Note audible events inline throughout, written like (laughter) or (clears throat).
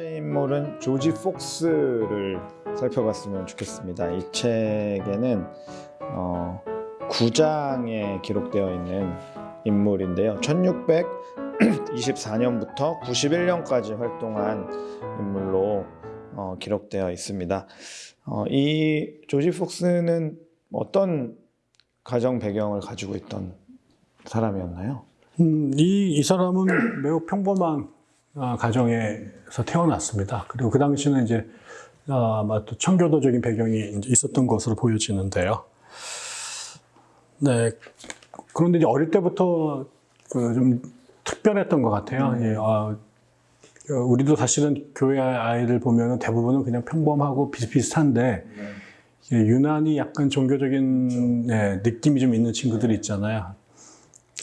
번째 인물은 조지 폭스를 살펴봤으면 좋겠습니다. 이 책에는 어, 9장에 기록되어 있는 인물인데요. 1624년부터 91년까지 활동한 인물로 어, 기록되어 있습니다. 어, 이 조지 폭스는 어떤 가정 배경을 가지고 있던 사람이었나요? 음, 이, 이 사람은 매우 평범한 아, 가정에서 태어났습니다. 그리고 그 당시는 이제 아, 아마 또 청교도적인 배경이 있었던 것으로 보여지는데요. 네. 그런데 이제 어릴 때부터 그 좀 특별했던 것 같아요. 예, 아, 어, 우리도 사실은 교회 아이들 보면 대부분은 그냥 평범하고 비슷비슷한데 예, 유난히 약간 종교적인 네, 느낌이 좀 있는 친구들이 있잖아요.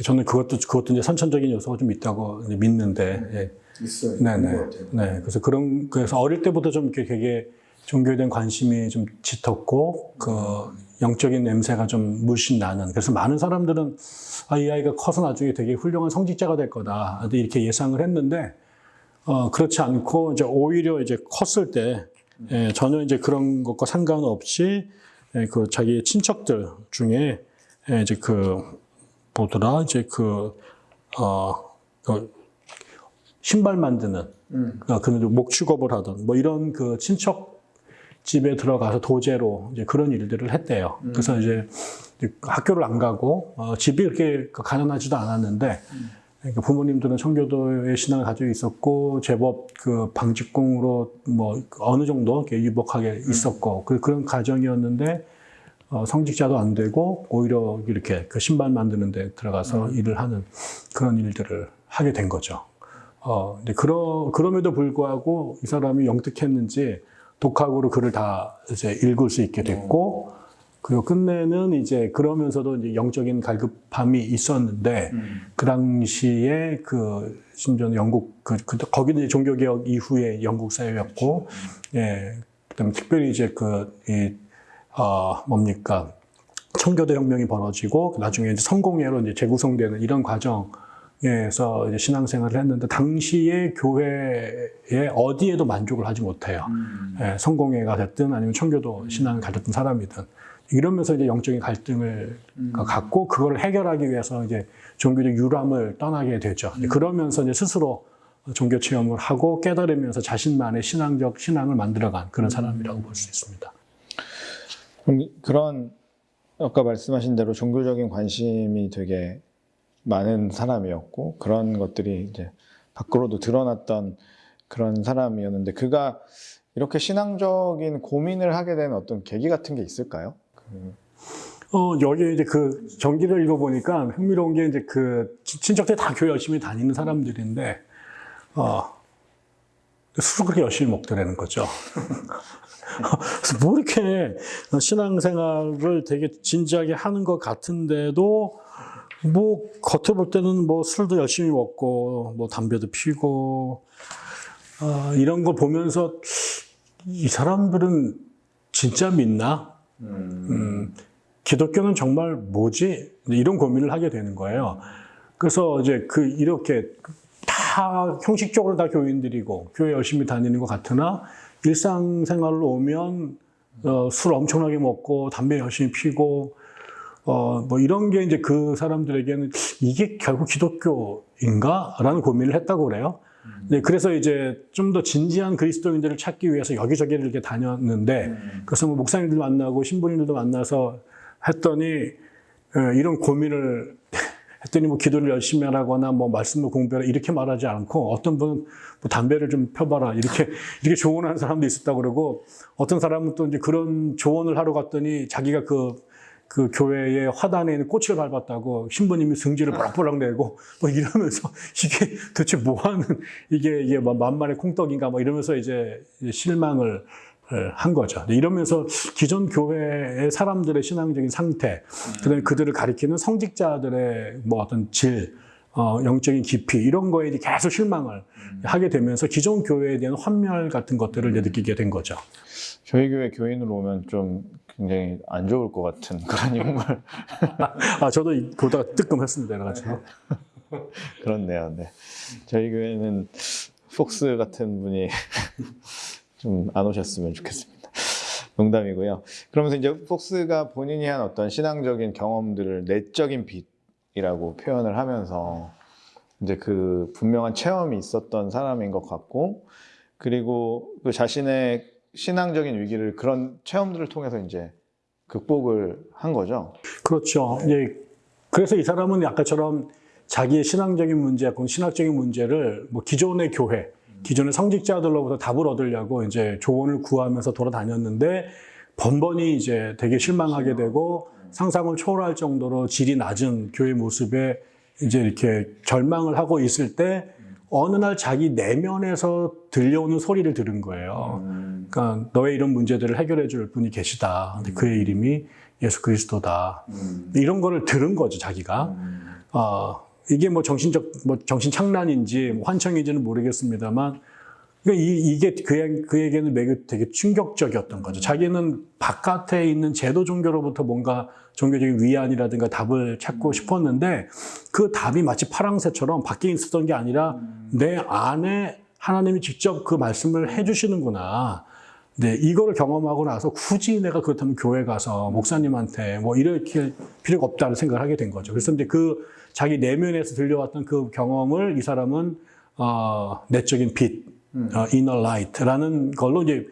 저는 그것도 그것도 이제 선천적인 요소가 좀 있다고 믿는데, 예. 있어요. 네네. 네. 그래서 그런 그래서 어릴 때부터 좀 이렇게 되게 종교에 대한 관심이 좀 짙었고 그 영적인 냄새가 좀 물씬 나는. 그래서 많은 사람들은 아, 이 아이가 커서 나중에 되게 훌륭한 성직자가 될 거다. 이렇게 예상을 했는데 어, 그렇지 않고 이제 오히려 이제 컸을 때 예, 전혀 이제 그런 것과 상관없이 예, 그 자기 친척들 중에 예, 이제 그 뭐더라 이제 그 어, 그 신발 만드는 음. 어, 그는 목 취급을 하던 뭐 이런 그 친척 집에 들어가서 도제로 이제 그런 일들을 했대요. 그래서 이제 학교를 안 가고 어, 집이 그렇게 가난하지도 않았는데 그러니까 부모님들은 청교도의 신앙을 가지고 있었고 제법 그 방직공으로 뭐 어느 정도 이렇게 유복하게 있었고 그 그런 가정이었는데 어, 성직자도 안 되고 오히려 이렇게 그 신발 만드는 데 들어가서 일을 하는 그런 일들을 하게 된 거죠. 어, 근데 그러, 그럼에도 불구하고 이 사람이 영특했는지 독학으로 글을 다 이제 읽을 수 있게 됐고, 그리고 끝내는 이제 그러면서도 이제 영적인 갈급함이 있었는데, 그 당시에 그, 심지어 영국, 그, 그 거기는 이제 종교개혁 이후에 영국 사회였고, 예, 그 다음에 특별히 이제 그, 이, 어, 뭡니까. 청교도 혁명이 벌어지고, 나중에 이제 성공회로 이제 재구성되는 이런 과정, 에서 이제 신앙생활을 했는데 당시에 교회에 어디에도 만족을 하지 못해요. 예, 성공회가 됐든 아니면 청교도 신앙을 가졌던 사람이든 이러면서 이제 영적인 갈등을 갖고 그걸 해결하기 위해서 이제 종교적 유람을 떠나게 되죠. 그러면서 이제 스스로 종교 체험을 하고 깨달으면서 자신만의 신앙적 신앙을 만들어간 그런 사람이라고 볼 수 있습니다. 그럼 그런 아까 말씀하신 대로 종교적인 관심이 되게 많은 사람이었고 그런 것들이 이제 밖으로도 드러났던 그런 사람이었는데 그가 이렇게 신앙적인 고민을 하게 된 어떤 계기 같은 게 있을까요? 그, 어, 여기 이제 그 전기를 읽어보니까 흥미로운 게 이제 그 친척들 다 교회 열심히 다니는 사람들인데, 어, 술을 그렇게 열심히 먹더라는 거죠. (laughs) 그래서 뭐 이렇게 신앙생활을 되게 진지하게 하는 것 같은데도 뭐 겉에 볼 때는 뭐 술도 열심히 먹고 뭐 담배도 피고 아, 이런 걸 보면서 이 사람들은 진짜 믿나? 음, 기독교는 정말 뭐지? 이런 고민을 하게 되는 거예요. 그래서 이제 그 이렇게 다 형식적으로 다 교인들이고 교회 열심히 다니는 것 같으나 일상생활로 오면 어, 술 엄청나게 먹고 담배 열심히 피고 어, 뭐 이런 게 이제 그 사람들에게는 이게 결국 기독교인가? 라는 고민을 했다고 그래요. 네, 그래서 이제 좀 더 진지한 그리스도인들을 찾기 위해서 여기저기를 이렇게 다녔는데, 그래서 뭐 목사님들 만나고 신부님들도 만나서 했더니, 어, 이런 고민을 (laughs) 했더니 뭐 기도를 열심히 하라거나 뭐 말씀을 공부하라 이렇게 말하지 않고 어떤 분은 뭐 담배를 좀 펴봐라 이렇게 (laughs) 이렇게 조언하는 사람도 있었다고 그러고 어떤 사람은 또 이제 그런 조언을 하러 갔더니 자기가 그, 그 교회의 화단에 있는 꽃을 밟았다고 신부님이 승질을 버럭버럭 내고 뭐 이러면서 (laughs) 이게 도대체 뭐 하는 이게 이게 뭐 만만의 콩떡인가 뭐 이러면서 이제 실망을 한 거죠. 이러면서 기존 교회의 사람들의 신앙적인 상태, 그다음에 그들을 가리키는 성직자들의 뭐 어떤 질, 어, 영적인 깊이 이런 거에 계속 실망을 하게 되면서 기존 교회에 대한 환멸 같은 것들을 느끼게 된 거죠. 저희 교회 교인으로 오면 좀 굉장히 안 좋을 것 같은 그런 인물 (laughs) 아, 저도 이- 보다가 뜨끔했습니다. 그래가지고. (laughs) 그렇네요. 네. 저희 교회는 폭스 같은 분이 (laughs) 좀 안 오셨으면 좋겠습니다. 농담이고요. 그러면서 이제 폭스가 본인이 한 어떤 신앙적인 경험들을 내적인 빛이라고 표현을 하면서 이제 그 분명한 체험이 있었던 사람인 것 같고 그리고 그 자신의 신앙적인 위기를 그런 체험들을 통해서 이제 극복을 한 거죠. 그렇죠. 예. 그래서 이 사람은 아까처럼 자기의 신앙적인 문제, 혹은 신학적인 문제를 뭐 기존의 교회, 기존의 성직자들로부터 답을 얻으려고 이제 조언을 구하면서 돌아다녔는데 번번이 이제 되게 실망하게 되고 상상을 초월할 정도로 질이 낮은 교회 모습에 이제 이렇게 절망을 하고 있을 때 어느 날 자기 내면에서 들려오는 소리를 들은 거예요. 그러니까 너의 이런 문제들을 해결해 줄 분이 계시다. 근데 그의 이름이 예수 그리스도다. 이런 거를 들은 거죠, 자기가. 어, 이게 뭐 정신적, 뭐 정신 착란인지 뭐 환청인지는 모르겠습니다만, 그러니까 이, 그에, 그에게는 매우 되게 충격적이었던 거죠. 자기는 바깥에 있는 제도 종교로부터 뭔가 종교적인 위안이라든가 답을 찾고 싶었는데, 그 답이 마치 파랑새처럼 밖에 있었던 게 아니라 내 안에 하나님이 직접 그 말씀을 해주시는구나. 네, 이거를 경험하고 나서 굳이 내가 그렇다면 교회 가서 목사님한테 뭐 이렇게 필요가 없다는 생각을 하게 된 거죠. 그래서 이제 그 자기 내면에서 들려왔던 그 경험을 이 사람은 어, 내적인 빛, 어, inner light라는 걸로 이제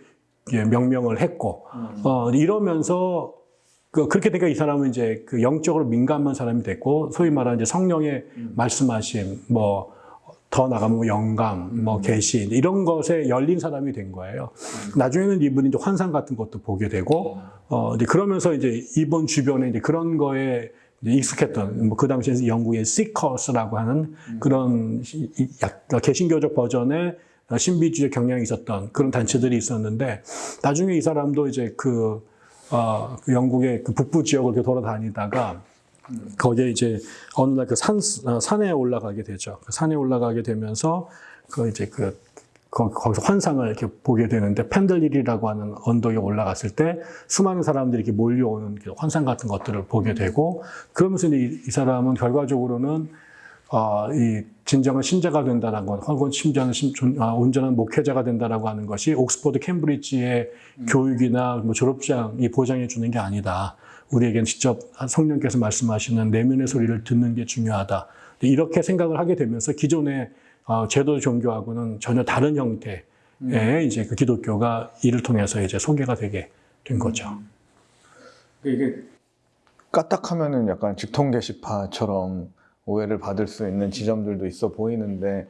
예, 명명을 했고 어, 이러면서 그 그렇게 되니까 이 사람은 이제 그 영적으로 민감한 사람이 됐고 소위 말하는 이제 성령의 말씀하심 뭐 더 나가면 뭐 영감, 뭐 계시 이런 것에 열린 사람이 된 거예요. 나중에는 이분이 이제 환상 같은 것도 보게 되고 어 이제 그러면서 이제 이번 주변에 이제 그런 거에 익숙했던 뭐 그 당시에 영국의 시커스라고 하는 그런 약 개신교적 버전의 신비주의 경향이 있었던 그런 단체들이 있었는데 나중에 이 사람도 이제 그, 어, 그 영국의 그 북부 지역을 이렇게 돌아다니다가 거기에 이제 어느 날 그 산, 어, 산에 올라가게 되죠. 그 산에 올라가게 되면서 그 이제 그 거- 거기서 환상을 이렇게 보게 되는데 펜들릴이라고 하는 언덕에 올라갔을 때 수많은 사람들이 이렇게 몰려오는 그 환상 같은 것들을 보게 되고 그러면서 이, 이 사람은 결과적으로는 어, 이 진정한 신자가 된다는 것, 혹은 심지어는 온전한 목회자가 된다라고 하는 것이 옥스퍼드 캠브리지의 교육이나 뭐 졸업장이 보장해 주는 게 아니다. 우리에겐 직접 성령께서 말씀하시는 내면의 소리를 듣는 게 중요하다. 이렇게 생각을 하게 되면서 기존의 어, 제도 종교하고는 전혀 다른 형태의 이제 그 기독교가 이를 통해서 이제 소개가 되게 된 거죠. 이게 까딱하면은 약간 직통 게시파처럼 오해를 받을 수 있는 지점들도 있어 보이는데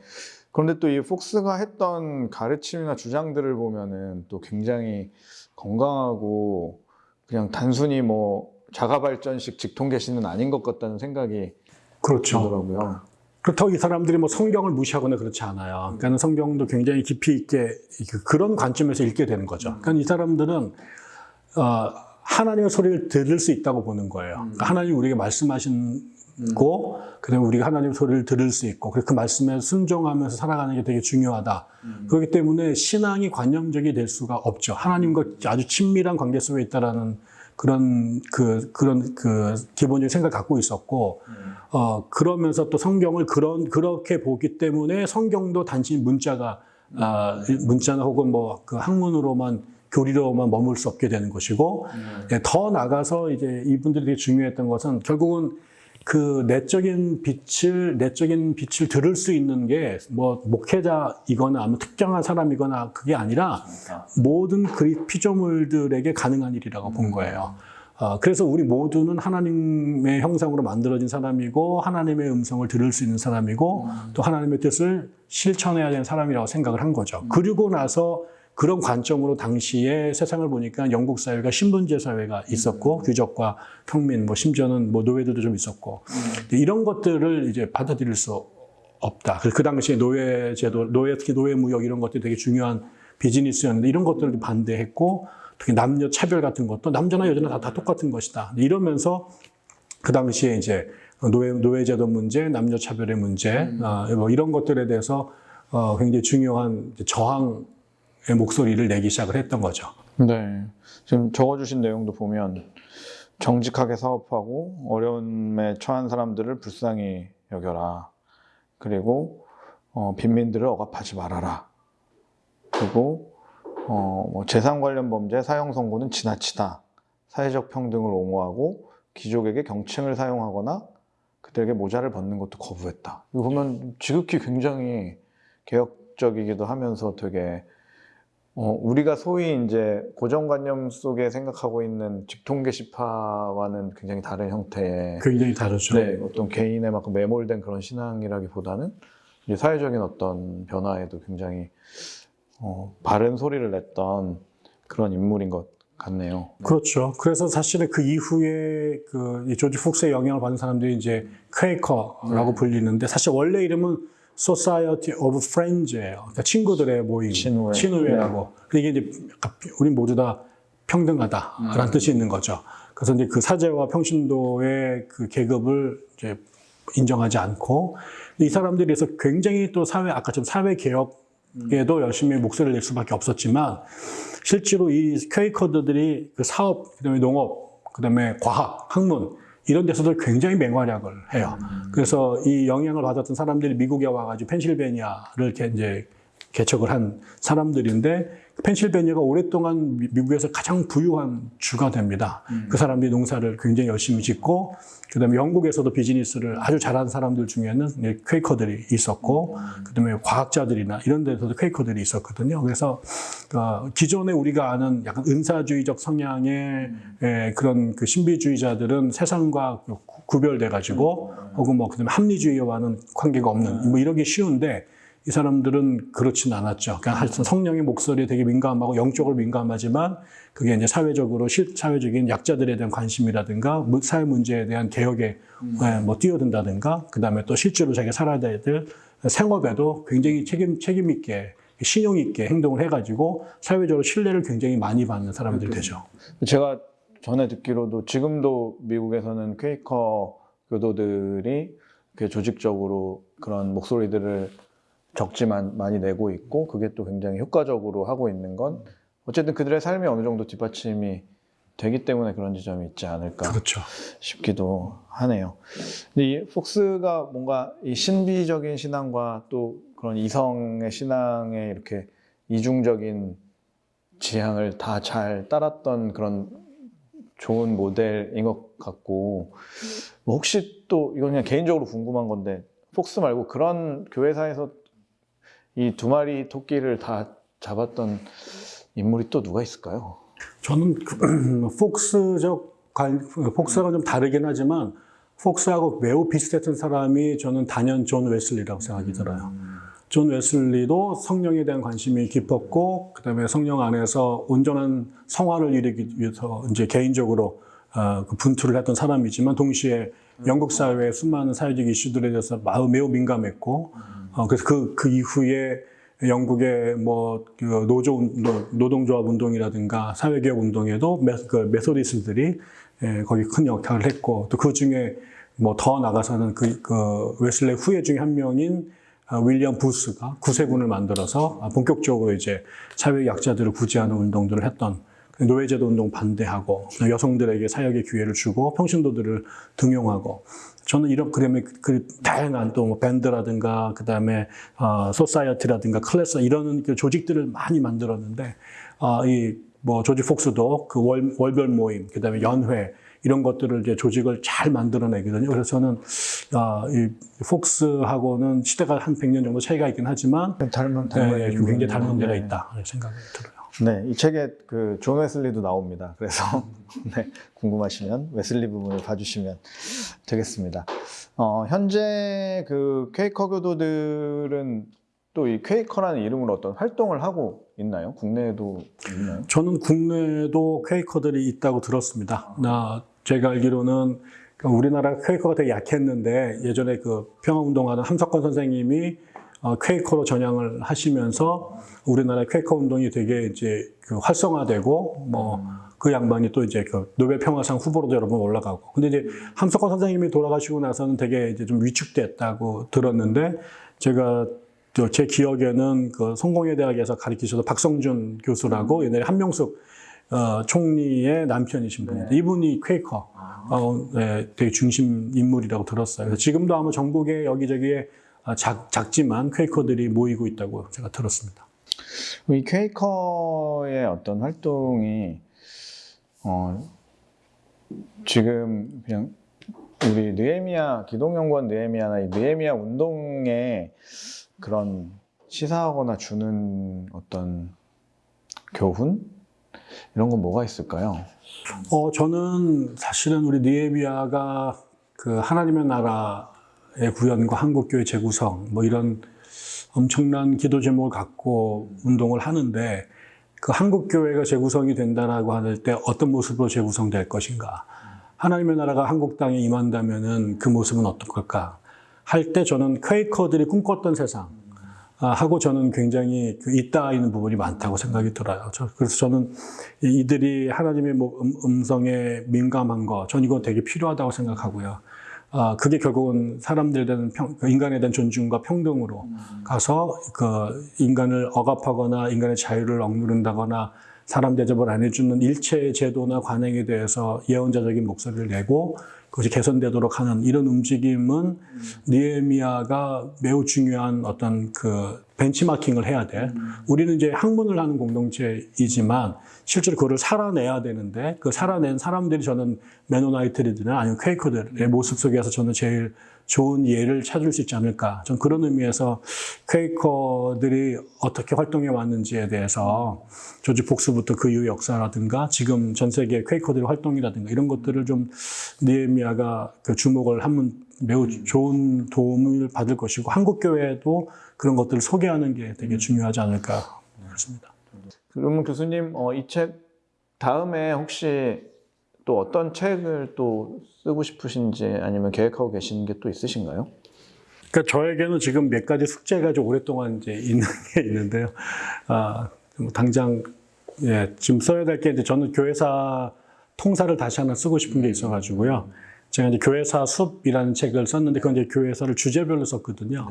그런데 또 이 폭스가 했던 가르침이나 주장들을 보면은 또 굉장히 건강하고 그냥 단순히 뭐 자가 발전식 직통 게시는 아닌 것 같다는 생각이 그렇죠. 들더라고요. 그렇다고 이 사람들이 뭐 성경을 무시하거나 그렇지 않아요. 그러니까 성경도 굉장히 깊이 있게 그- 그런 관점에서 읽게 되는 거죠. 그러니까 이 사람들은 어, 하나님의 소리를 들을 수 있다고 보는 거예요. 그러니까 하나님 우리에게 말씀하신 고 그다음에 우리가 하나님의 소리를 들을 수 있고 그 말씀에 순종하면서 살아가는 게 되게 중요하다. 그렇기 때문에 신앙이 관념적이 될 수가 없죠. 하나님과 아주 친밀한 관계 속에 있다라는 그런 그 그런 그 기본적인 생각을 갖고 있었고 어 그러면서 또 성경을 그런 그렇게 보기 때문에 성경도 단지 문자가 아 문자나 혹은 뭐 그 학문으로만 교리로만 머물 수 없게 되는 것이고 예, 더 나가서 이제 이분들이 되게 중요했던 것은 결국은 그 내적인 빛을 내적인 빛을 들을 수 있는 게 뭐 목회자이거나 아니면 특정한 사람이거나 그게 아니라 모든 그리 피조물들에게 가능한 일이라고 본 거예요. 어, 그래서 우리 모두는 하나님의 형상으로 만들어진 사람이고 하나님의 음성을 들을 수 있는 사람이고 또 하나님의 뜻을 실천해야 되는 사람이라고 생각을 한 거죠. 그리고 나서 그런 관점으로 당시에 세상을 보니까 영국 사회가 신분제 사회가 있었고 귀족과 평민, 뭐 심지어는 뭐 노예들도 좀 있었고 이런 것들을 이제 받아들일 수 없다. 그 당시에 노예 제도, 노예 특히 노예 무역 이런 것들이 되게 중요한 비즈니스였는데 이런 것들을 반대했고 특히 남녀 차별 같은 것도 남자나 여자나 다, 다 똑같은 것이다. 이러면서 그 당시에 이제 노예 노예제도 문제, 남녀 차별의 문제, 어, 뭐 이런 것들에 대해서 어, 굉장히 중요한 저항의 목소리를 내기 시작을 했던 거죠. 네. 지금 적어주신 내용도 보면 정직하게 사업하고 어려움에 처한 사람들을 불쌍히 여겨라. 그리고 어, 빈민들을 억압하지 말아라. 그리고 어, 뭐 재산 관련 범죄 사형 선고는 지나치다. 사회적 평등을 옹호하고 귀족에게 경칭을 사용하거나 그들에게 모자를 벗는 것도 거부했다. 이거 보면 지극히 굉장히 개혁적이기도 하면서 되게 어, 우리가 소위 이제 고정관념 속에 생각하고 있는 직통 게시파와는 굉장히 다른 형태의 굉장히 다르죠. 네, 어떤 개인의 막 매몰된 그런 신앙이라기보다는 이제 사회적인 어떤 변화에도 굉장히 어, 바른 소리를 냈던 그런 인물인 것 같네요. 그렇죠. 그래서 사실은 그 이후에 그이 조지 폭스의 영향을 받은 사람들이 이제 퀘이커라고 네. 불리는데 사실 원래 이름은 Society of Friends예요. 그러니까 친구들의 모임, 친후회. 네. 친후회라고. 이게 이제 우린 모두 다 평등하다라는 음. 뜻이 있는 거죠. 그래서 이제 그 사제와 평신도의 그 계급을 이제 인정하지 않고 이 사람들이 그래서 굉장히 또 사회 아까처럼 사회 개혁에도 열심히 목소리를 낼 수밖에 없었지만 실제로 이 퀘이커들이 그 사업, 그다음에 농업, 그다음에 과학, 학문 이런 데서도 굉장히 맹활약을 해요. 그래서 이 영향을 받았던 사람들이 미국에 와가지고 펜실베니아를 이렇게 이제 개척을 한 사람들인데 펜실베니아가 오랫동안 미- 미국에서 가장 부유한 주가 됩니다. 그 사람들이 농사를 굉장히 열심히 짓고 그다음에 영국에서도 비즈니스를 아주 잘하는 사람들 중에는 퀘이커들이 있었고 그다음에 과학자들이나 이런 데서도 퀘이커들이 있었거든요. 그래서 어, 기존에 우리가 아는 약간 은사주의적 성향의 에, 그런 그 신비주의자들은 세상과 구- 구별돼 가지고 혹은 뭐 그다음에 합리주의와는 관계가 없는 뭐 이러기 쉬운데 이 사람들은 그렇진 않았죠. 그러니까 하여튼 성령의 목소리에 되게 민감하고 영적으로 민감하지만 그게 이제 사회적으로 실, 사회적인 약자들에 대한 관심이라든가 무- 사회 문제에 대한 개혁에 예, 뭐 뛰어든다든가 그다음에 또 실제로 자기가 살아야 될 생업에도 굉장히 책임 책임 있게 신용 있게 행동을 해가지고 사회적으로 신뢰를 굉장히 많이 받는 사람들이 되죠. 제가 전에 듣기로도 지금도 미국에서는 퀘이커 교도들이 그 조직적으로 그런 목소리들을 적지만 많이 내고 있고 그게 또 굉장히 효과적으로 하고 있는 건 어쨌든 그들의 삶이 어느 정도 뒷받침이 되기 때문에 그런 지점이 있지 않을까 그렇죠. 싶기도 하네요. 근데 이 폭스가 뭔가 이 신비적인 신앙과 또 그런 이성의 신앙에 이렇게 이중적인 지향을 다 잘 따랐던 그런 좋은 모델인 것 같고 뭐 혹시 또 이건 그냥 개인적으로 궁금한 건데 폭스 말고 그런 교회사에서 이 두 마리 토끼를 다 잡았던 인물이 또 누가 있을까요? 저는 그, (clears throat) 폭스적 관, 폭스하고 좀 다르긴 하지만 폭스하고 매우 비슷했던 사람이 저는 단연 존 웨슬리라고 생각이 들어요. 존 웨슬리도 성령에 대한 관심이 깊었고 그다음에 성령 안에서 온전한 성화를 이루기 위해서 이제 개인적으로 어, 그 분투를 했던 사람이지만 동시에 영국 사회의 수많은 사회적 이슈들에 대해서 매우 민감했고 어, 그래서 그, 그 이후에 영국의 뭐, 그 노조, 운동, 노동조합 운동이라든가 사회개혁 운동에도 메, 그 메소디스들이 예, 거기 큰 역할을 했고 또 그 중에 뭐 더 나가서는 그, 그 웨슬레 후예 중에 한 명인 아, 윌리엄 부스가 구세군을 만들어서 아, 본격적으로 이제 사회 약자들을 구제하는 운동들을 했던 그 노예제도 운동 반대하고 여성들에게 사역의 기회를 주고 평신도들을 등용하고 저는 이런 그러면 그- 그 다양한 또 뭐 밴드라든가 그다음에 어 society라든가 클래스 이런 그 조직들을 많이 만들었는데 어, 이뭐 조지 폭스도 그 월, 월별 모임 그다음에 연회 이런 것들을 이제 조직을 잘 만들어내거든요. 그래서 저는 아, 이 폭스하고는 시대가 한 100년 정도 차이가 있긴 하지만 닮은 네, 굉장히 닮은 데가 있다 생각이 들어요. 네, 이 책에 그 존 웨슬리도 나옵니다. 그래서 (laughs) 네, 궁금하시면 웨슬리 부분을 봐주시면 되겠습니다. 어, 현재 그 퀘이커 교도들은 또 이 퀘이커라는 이름으로 어떤 활동을 하고 있나요? 국내에도 있나요? 저는 국내에도 퀘이커들이 있다고 들었습니다. 나 제가 알기로는 그 우리나라 퀘이커가 되게 약했는데 예전에 그 평화운동하는 함석권 선생님이 어, 퀘이커로 전향을 하시면서 우리나라 퀘이커 운동이 되게 이제 그 활성화되고 뭐 그 양반이 또 이제 그 노벨 평화상 후보로도 여러 번 올라가고. 근데 이제 함석권 선생님이 돌아가시고 나서는 되게 이제 좀 위축됐다고 들었는데 제가 저제 기억에는 그 성공회 대학에서 가르치셔서 박성준 교수라고 옛날에 한명숙 어, 총리의 남편이신 분인데 이분이 퀘이커 어, 네, 되게 중심 인물이라고 들었어요. 지금도 아마 전국에 여기저기에 아, 작, 작지만 퀘이커들이 모이고 있다고 제가 들었습니다. 이 퀘이커의 어떤 활동이 어, 지금 그냥 우리 느헤미야 기독연구원 느헤미야나 이 느헤미야 운동에 그런 시사하거나 주는 어떤 교훈 이런 건 뭐가 있을까요? 어, 저는 사실은 우리 니에미아가 그 하나님의 나라의 구현과 한국교회 재구성 뭐 이런 엄청난 기도 제목을 갖고 운동을 하는데 그 한국교회가 재구성이 된다라고 할 때 어떤 모습으로 재구성될 것인가 하나님의 나라가 한국 땅에 임한다면은 그 모습은 어떨 걸까 할 때 저는 퀘이커들이 꿈꿨던 세상 아, 하고 저는 굉장히 그 있다 있는 부분이 많다고 생각이 들어요. 저- 그래서 저는 이- 이들이 하나님의 뭐 음, 음성에 민감한 거, 전 이거 되게 필요하다고 생각하고요. 아, 그게 결국은 사람들에 대한 평, 그 인간에 대한 존중과 평등으로 가서 그 인간을 억압하거나 인간의 자유를 억누른다거나 사람 대접을 안 해주는 일체의 제도나 관행에 대해서 예언자적인 목소리를 내고 그것이 개선되도록 하는 이런 움직임은 니에미아가 매우 중요한 어떤 그 벤치마킹을 해야 돼. 우리는 이제 학문을 하는 공동체이지만 실제로 그거를 살아내야 되는데 그 살아낸 사람들이 저는 메노나이트들이나 아니면 퀘이커들의 모습 속에서 저는 제일 좋은 예를 찾을 수 있지 않을까. 전 그런 의미에서 퀘이커들이 어떻게 활동해 왔는지에 대해서 조지 폭스부터 그 이후 역사라든가 지금 전 세계 퀘이커들의 활동이라든가 이런 것들을 좀 니에미아가 그 주목을 하면 매우 좋은 도움을 받을 것이고 한국 교회도 그런 것들을 소개하는 게 되게 중요하지 않을까 그렇습니다. 그러면 교수님 어, 이 책 다음에 혹시 또 어떤 책을 또 쓰고 싶으신지 아니면 계획하고 계시는 게또 있으신가요? 그러니까 저에게는 지금 몇 가지 숙제가 좀 오랫동안 이제 있는 (laughs) 게 있는데요. 아, 뭐 당장 예, 지금 써야 될 게 이제 저는 교회사 통사를 다시 하나 쓰고 싶은 게 있어가지고요. 제가 이제 교회사 숲이라는 책을 썼는데 그건 이제 교회사를 주제별로 썼거든요.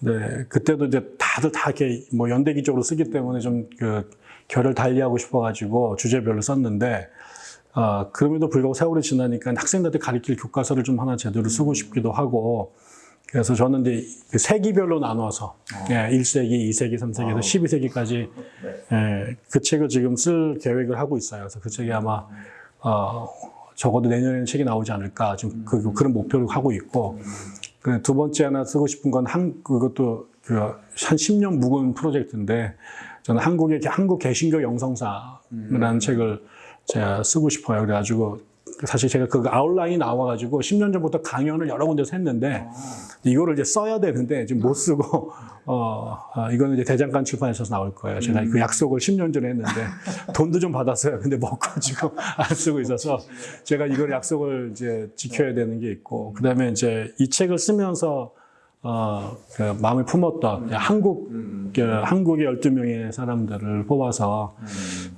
네, 그때도 이제 다들 다 이렇게 뭐 연대기적으로 쓰기 때문에 좀 그 결을 달리하고 싶어가지고 주제별로 썼는데 아, 그럼에도 불구하고 세월이 지나니까 학생들한테 가르칠 교과서를 좀 하나 제대로 쓰고 싶기도 하고. 그래서 저는 이제 그 세기별로 나눠서 예, 1세기, 2세기, 3세기에서 12세기까지 예, 그 책을 지금 쓸 계획을 하고 있어요. 그래서 그 책이 아마 어, 적어도 내년에는 책이 나오지 않을까 지금 그, 그런 목표를 하고 있고. 그두 번째 하나 쓰고 싶은 건 한, 그것도 그 한 10년 묵은 프로젝트인데 저는 한국의 한국 개신교 영성사라는 책을 제가 쓰고 싶어요. 그래가지고 사실 제가 그 아웃라인이 나와가지고 10년 전부터 강연을 여러 군데서 했는데 이거를 이제 써야 되는데 지금 못 쓰고 (laughs) 어 아, 이거는 이제 대장간 출판에서 나올 거예요. 제가 그 약속을 10년 전에 했는데 (laughs) 돈도 좀 받았어요. 근데 먹고 지금 (laughs) 안 쓰고 있어서 제가 이걸 약속을 이제 지켜야 되는 게 있고 그다음에 이제 이 책을 쓰면서 어, 그 마음을 품었던 한국, 그 한국의 12명의 사람들을 뽑아서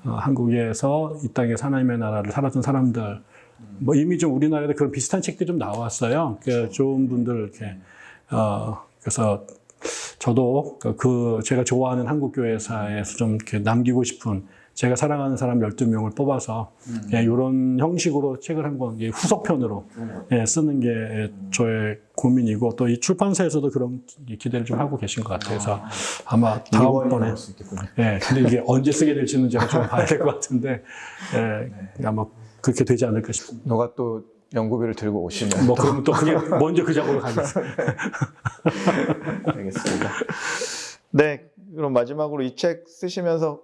어, 한국에서 이 땅에 하나님의 나라를 살았던 사람들 뭐 이미 좀 우리나라에도 그런 비슷한 책들이 좀 나왔어요. 그 좋은 분들 이렇게 어, 그래서 저도 그- 그 제가 좋아하는 한국 교회사에서 좀 이렇게 남기고 싶은 제가 사랑하는 사람 12명을 뽑아서 예, 이런 형식으로 책을 한 권 후속편으로 예, 쓰는 게 저의 고민이고 또 이 출판사에서도 그런 기대를 좀 하고 계신 것 같아서 아 마 다음번에 수 있겠군요. 예, 근데 이게 언제 쓰게 될지는 제가 좀 봐야 될 것 같은데 예, 아마 그렇게 되지 않을까 싶습니다. 너가 또 연구비를 들고 오시면 뭐 그러면 또 그냥 (laughs) 먼저 그 작업으로 가겠습니다. 알겠습니다. 네, 그럼 마지막으로 이 책 쓰시면서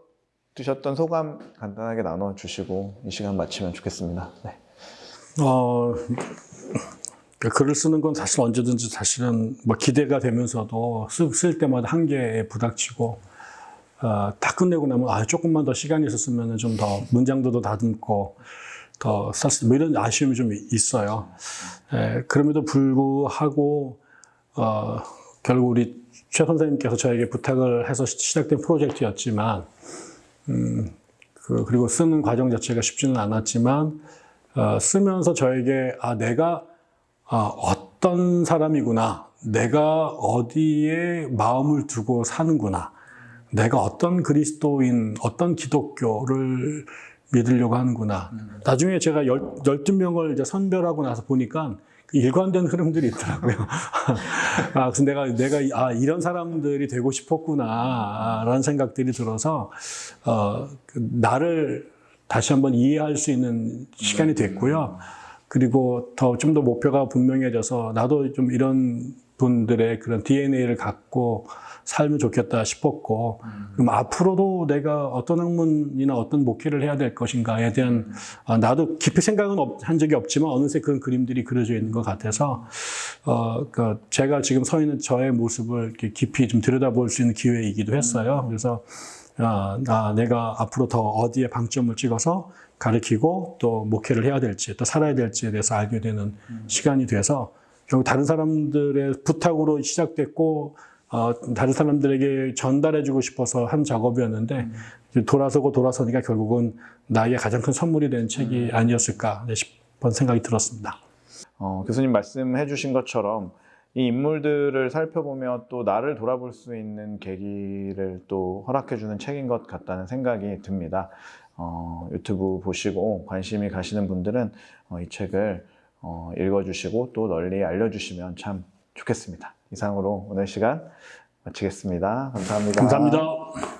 드셨던 소감 간단하게 나눠 주시고 이 시간 마치면 좋겠습니다. 네. 어, 그 글을 쓰는 건 사실 언제든지 사실은 뭐 기대가 되면서도 쓸, 쓸 때마다 한계에 부닥치고 어, 다 끝내고 나면 아 조금만 더 시간이 있었으면 좀 더 문장도 더 다듬고 더 썼을 뭐 이런 아쉬움이 좀 있어요. 에, 그럼에도 불구하고 어, 결국 우리 최 선생님께서 저에게 부탁을 해서 시작된 프로젝트였지만 음, 그, 그리고 쓰는 과정 자체가 쉽지는 않았지만 어, 쓰면서 저에게 아 내가 아, 어떤 사람이구나. 내가 어디에 마음을 두고 사는구나. 내가 어떤 그리스도인 어떤 기독교를 믿으려고 하는구나. 나중에 제가 열, 12명을 이제 선별하고 나서 보니까 그 일관된 흐름들이 있더라고요. (laughs) 아, 그래서 내가, 내가, 아, 이런 사람들이 되고 싶었구나, 라는 생각들이 들어서, 어, 그 나를 다시 한번 이해할 수 있는 시간이 됐고요. 그리고 더 좀 더 목표가 분명해져서 나도 좀 이런 분들의 그런 DNA를 갖고 살면 좋겠다 싶었고, 그럼 앞으로도 내가 어떤 학문이나 어떤 목회를 해야 될 것인가에 대한 아, 나도 깊이 생각은 없- 한 적이 없지만 어느새 그런 그림들이 그려져 있는 것 같아서 어, 그 제가 지금 서 있는 저의 모습을 이렇게 깊이 좀 들여다볼 수 있는 기회이기도 했어요. 그래서 아, 아, 내가 앞으로 더 어디에 방점을 찍어서 가르치고 또 목회를 해야 될지 또 살아야 될지에 대해서 알게 되는 시간이 돼서 결국 다른 사람들의 부탁으로 시작됐고 어, 다른 사람들에게 전달해주고 싶어서 한 작업이었는데 이제 돌아서고 돌아서니까 결국은 나의 가장 큰 선물이 된 책이 아니었을까 싶은 생각이 들었습니다. 어, 교수님 말씀해 주신 것처럼 이 인물들을 살펴보며 또 나를 돌아볼 수 있는 계기를 또 허락해 주는 책인 것 같다는 생각이 듭니다. 어, 유튜브 보시고 관심이 가시는 분들은 어, 이 책을 어, 읽어주시고 또 널리 알려주시면 참 좋겠습니다. 이상으로 오늘 시간 마치겠습니다. 감사합니다. 감사합니다.